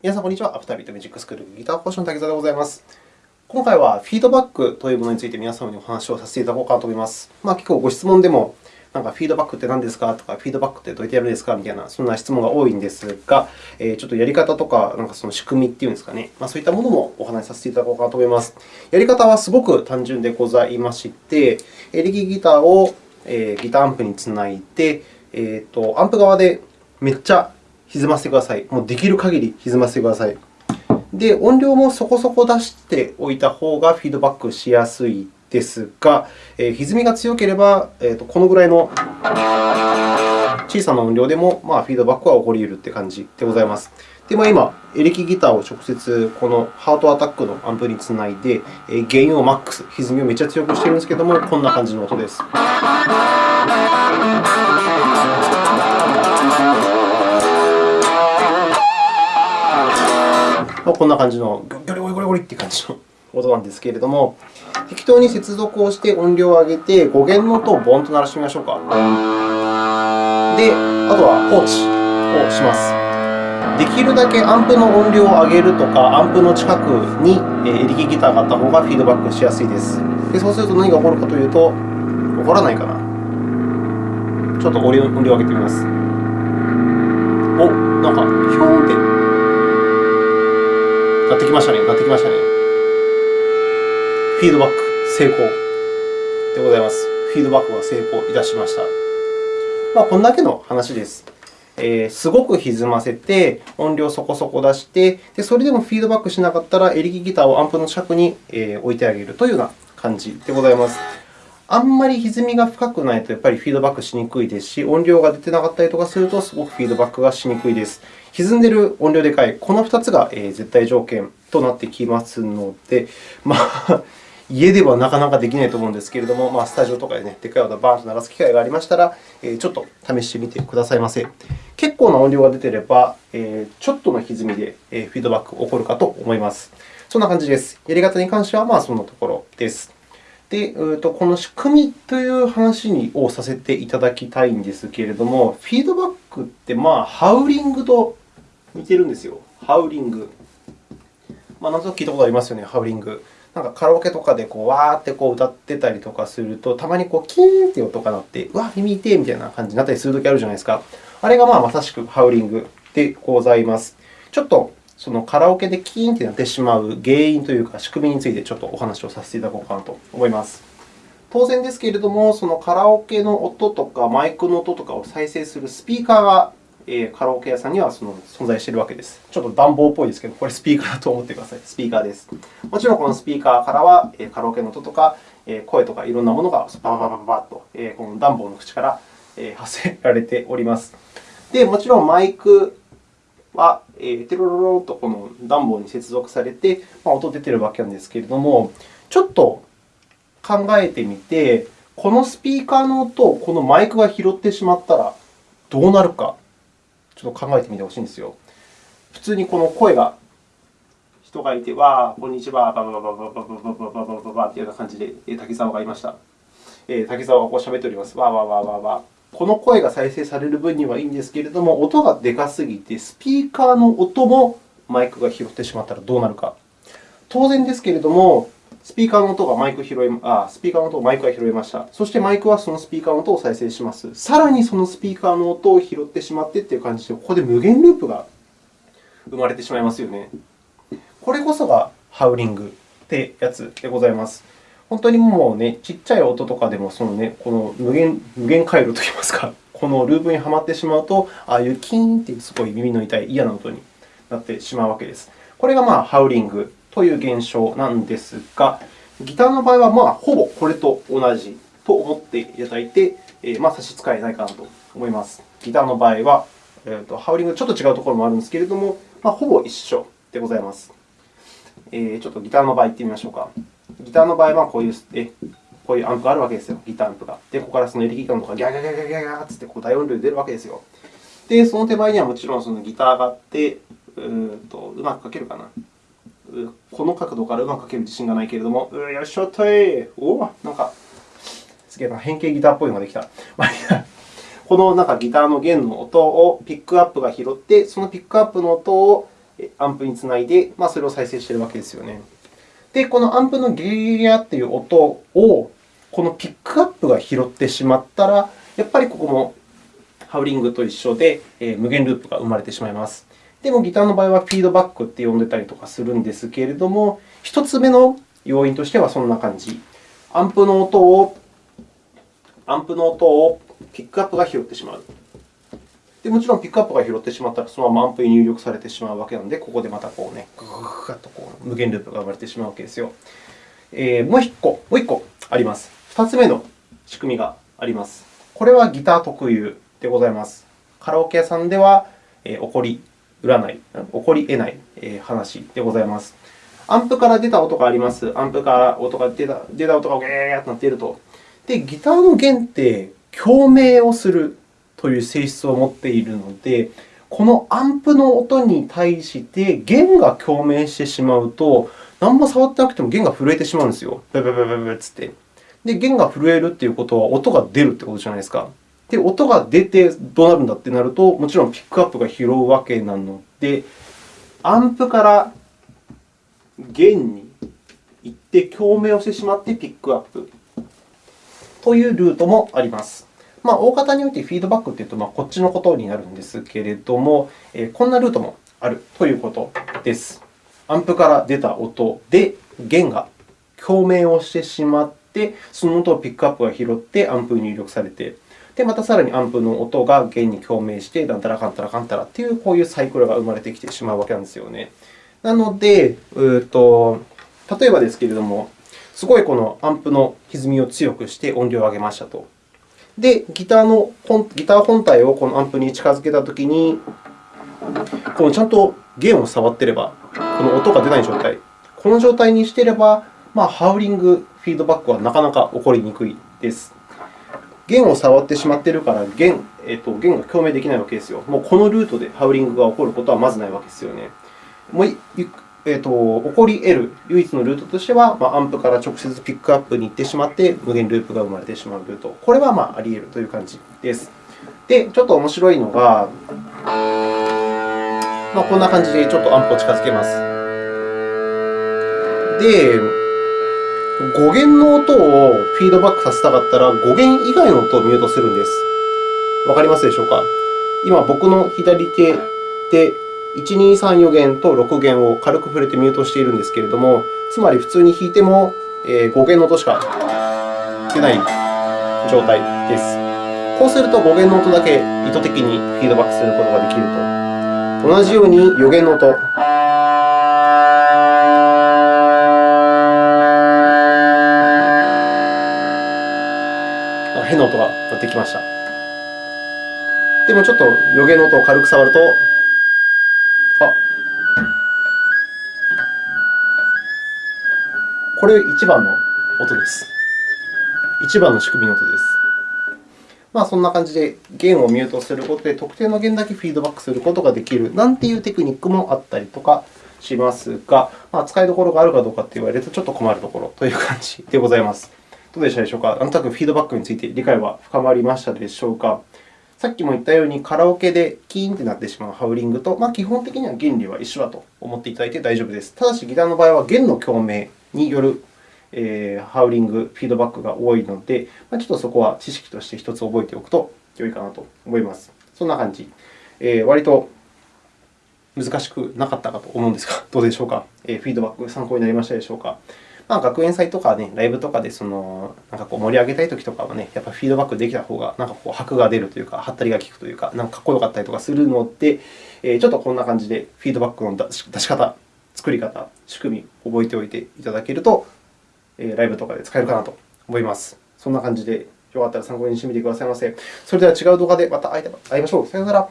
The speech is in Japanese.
皆さん、こんにちは。アフタービートミュージックスクールギター講師の滝沢でございます。今回はフィードバックというものについて皆様にお話をさせていただこうかなと思います。まあ、結構ご質問でも、なんかフィードバックって何ですかとか、フィードバックってどうやってやるんですかみたいな、そんな質問が多いんですが、えー、ちょっとやり方とか、なんかその仕組みっていうんですかね、まあ、そういったものもお話しさせていただこうかなと思います。やり方はすごく単純でございまして、エレキギターをギターアンプにつないで、えーと、アンプ側でめっちゃ歪ませてください。もうできる限り歪ませてください。で、音量もそこそこ出しておいた方がフィードバックしやすいですが、えー、歪みが強ければ、えーと、このぐらいの小さな音量でも、まあ、フィードバックは起こり得るという感じでございます。で、まあ、今、エレキギターを直接このハートアタックのアンプにつないで、ゲインをマックス、歪みをめっちゃ強くしているんですけれども、こんな感じの音です。こんな感じの、ゴリゴリゴリゴリという感じの音なんですけれども、適当に接続をして音量を上げて、5弦の音をボンと鳴らしてみましょうか。で、あとは放置をします。できるだけアンプの音量を上げるとか、アンプの近くにエレキギターがあった方がフィードバックしやすいです。でそうすると何が起こるかというと、起こらないかな。ちょっと音量を上げてみます。お、なんか、ひょーんってなってきましたね。なってきましたね。フィードバック成功でございます。フィードバックが成功いたしました。まあ、こんだけの話です。えー、すごく歪ませて、音量そこそこ出して、でそれでもフィードバックしなかったら、エレキギターをアンプの近くに置いてあげるというような感じでございます。あんまり歪みが深くないとやっぱりフィードバックしにくいですし、音量が出てなかったりとかすると、すごくフィードバックがしにくいです。歪んでいる音量でかい、この2つが絶対条件となってきますので、まあ、家ではなかなかできないと思うんですけれども、まあ、スタジオとかで、ね、でかい音をバーンと鳴らす機会がありましたらえ、ちょっと試してみてくださいませ。結構な音量が出ていればえ、ちょっとの歪みでフィードバックが起こるかと思います。そんな感じです。やり方に関してはまあそんなところです。で、この仕組みという話をさせていただきたいんですけれども、フィードバックって、まあ、ハウリングと似てるんですよ。ハウリング。まあ、なんとなく聞いたことありますよね、ハウリング。なんかカラオケとかでこうわーってこう歌ってたりとかすると、たまにこうキーンって音が鳴って、うわ、耳痛いみたいな感じになったりするときあるじゃないですか。あれがまあまさしくハウリングでございます。ちょっとそのカラオケでキーンとなってしまう原因というか、仕組みについてちょっとお話をさせていただこうかなと思います。当然ですけれども、そのカラオケの音とかマイクの音とかを再生するスピーカーがカラオケ屋さんにはその存在しているわけです。ちょっと暖房っぽいですけど、これスピーカーだと思ってください。スピーカーです。もちろん、このスピーカーからはカラオケの音とか声とかいろんなものがバババババッとこの暖房の口から発せられております。で、もちろんマイクは、えテロロロとこの暖房に接続されて、まあ、音出てるわけなんですけれども、ちょっと考えてみて、このスピーカーの音をこのマイクが拾ってしまったらどうなるか、ちょっと考えてみてほしいんですよ。普通にこの声が、人がいて、わー、こんにちは、ババババババババババババというような感じで滝沢がいました。滝沢がこう喋っております。わーわーわーわーわー。この声が再生される分にはいいんですけれども、音がでかすぎて、スピーカーの音もマイクが拾ってしまったらどうなるか。当然ですけれども、スピーカーの音がマイク拾いあスピーカーの音をマイクが拾いました。そしてマイクはそのスピーカーの音を再生します。さらにそのスピーカーの音を拾ってしまってという感じで、ここで無限ループが生まれてしまいますよね。これこそがハウリングってやつでございます。本当にもうね、ちっちゃい音とかでもその、ね、この無限無限回路といいますか、このループにはまってしまうと、ああいうキーンというすごい耳の痛い嫌な音になってしまうわけです。これがまあハウリングという現象なんですが、ギターの場合はまあほぼこれと同じと思っていただいて、まあ、差し支えないかなと思います。ギターの場合は、えー、とハウリングちょっと違うところもあるんですけれども、まあ、ほぼ一緒でございます。えー、ちょっとギターの場合行ってみましょうか。ギターの場合はこういうえこういうアンプがあるわけですよ、ギターアンプが。で、ここからそのエレキギターのとかギャギャギャギャギャギャってこう大音量で出るわけですよ。で、その手前にはもちろんそのギターがあって、うんとうまく書けるかな。この角度からうまく書ける自信がないけれども、うよいしょっといおおなんか、すげえな、変形ギターっぽいのができた。このなんかギターの弦の音をピックアップが拾って、そのピックアップの音をアンプにつないで、まあ、それを再生しているわけですよね。で、このアンプのゲリラという音を、このピックアップが拾ってしまったら、やっぱりここもハウリングと一緒で、え、無限ループが生まれてしまいます。でも、ギターの場合はフィードバックって呼んでたりとかするんですけれども、1つ目の要因としてはそんな感じ。アンプの音を、アンプの音をピックアップが拾ってしまう。でもちろん、ピックアップが拾ってしまったら、そのままアンプに入力されてしまうわけなので、ここでまたこうね、ぐぐぐっとこう無限ループが生まれてしまうわけですよ。えー、もう1個、もう1個あります。2つ目の仕組みがあります。これはギター特有でございます。カラオケ屋さんでは、えー、起こり占い、起こり得ないえ話でございます。アンプから出た音があります。アンプから音が出た出た音がゲーッとなっていると。で、ギターの弦って共鳴をするという性質を持っているので、このアンプの音に対して弦が共鳴してしまうと、何も触ってなくても弦が震えてしまうんですよ。ブブブブブつって。で、弦が震えるということは音が出るということじゃないですか。で、音が出てどうなるんだってなると、もちろんピックアップが拾うわけなので、アンプから弦に行って共鳴をしてしまってピックアップというルートもあります。まあ、大方においてフィードバックというと、まあ、こっちのことになるんですけれども、えー、こんなルートもあるということです。アンプから出た音で弦が共鳴をしてしまって、その音をピックアップが拾ってアンプに入力されて、で、またさらにアンプの音が弦に共鳴して、なんたらかんたらかんたらという、こういうサイクルが生まれてきてしまうわけなんですよね。なので、うと例えばですけれども、すごいこのアンプの歪みを強くして音量を上げましたと。で、ギターのギター本体をこのアンプに近づけたときに、このちゃんと弦を触っていれば、この音が出ない状態、この状態にしていれば、まあ、ハウリングフィードバックはなかなか起こりにくいです。弦を触ってしまっているから弦、えっと、弦が共鳴できないわけですよ。もうこのルートでハウリングが起こることはまずないわけですよね。もうえっと、起こり得る唯一のルートとしては、まあ、アンプから直接ピックアップに行ってしまって、無限ループが生まれてしまうルート。これはまああり得るという感じです。で、ちょっと面白いのが、まあ、こんな感じでちょっとアンプを近づけます。で、語源の音をフィードバックさせたかったら、語源以外の音をミュートするんです。わかりますでしょうか？今、僕の左手で1、2、3、4弦と6弦を軽く触れてミュートしているんですけれども、つまり普通に弾いても5弦の音しか出ない状態です。こうすると5弦の音だけ意図的にフィードバックすることができると。同じように4弦の音。変な音が鳴ってきました。でもちょっと余弦の音を軽く触ると、これ1番の音です。1番の仕組みの音です。まあ、そんな感じで弦をミュートすることで、特定の弦だけフィードバックすることができるなんていうテクニックもあったりとかしますが、まあ、使いどころがあるかどうかと言われるとちょっと困るところという感じでございます。どうでしたでしょうか？なんとなくフィードバックについて理解は深まりましたでしょうか？さっきも言ったように、カラオケでキーンとなってしまうハウリングと、まあ、基本的には原理は一緒だと思っていただいて大丈夫です。ただし、ギターの場合は弦の共鳴による、え、ハウリング、フィードバックが多いので、ま、ちょっとそこは知識として1つ覚えておくと良いかなと思います。そんな感じ。えー、割と難しくなかったかと思うんですが、どうでしょうか？え、フィードバック参考になりましたでしょうか？まあ、学園祭とか、ね、ライブとかでそのなんかこう盛り上げたいときとかは、ね、やっぱフィードバックできた方がなんかこう箔が出るというか、はったりが効くというか、なんかかっこよかったりとかするので、え、ちょっとこんな感じでフィードバックの出し方、作り方、仕組み、覚えておいていただけると、ライブとかで使えるかなと思います。そんな感じで、よかったら参考にしてみてくださいませ。それでは違う動画でまた会いましょう。さよなら。